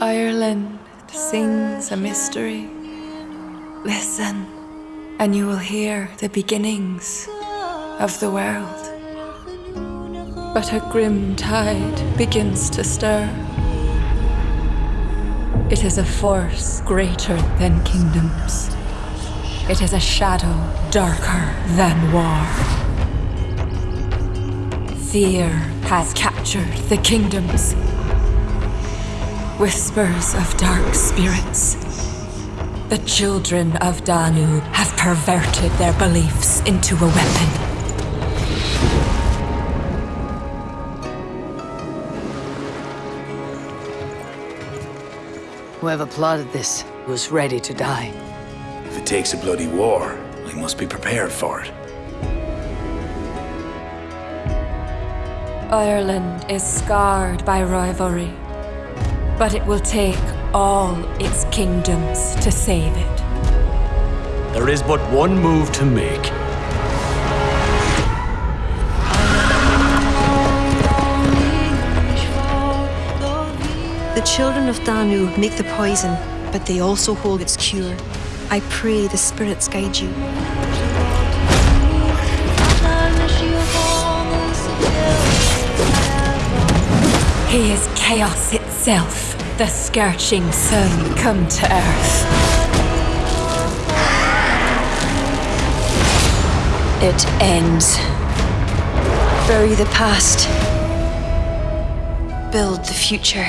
Ireland sings a mystery. Listen, and you will hear the beginnings of the world. But a grim tide begins to stir. It is a force greater than kingdoms. It is a shadow darker than war. Fear has captured the kingdoms. Whispers of dark spirits. The children of Danu have perverted their beliefs into a weapon. Whoever plotted this was ready to die. If it takes a bloody war, we must be prepared for it. Ireland is scarred by rivalry, but it will take all its kingdoms to save it. There is but one move to make. The children of Danu make the poison, but they also hold its cure. I pray the spirits guide you. He is chaos itself, the scorching sun come to earth. It ends. Bury the past. Build the future.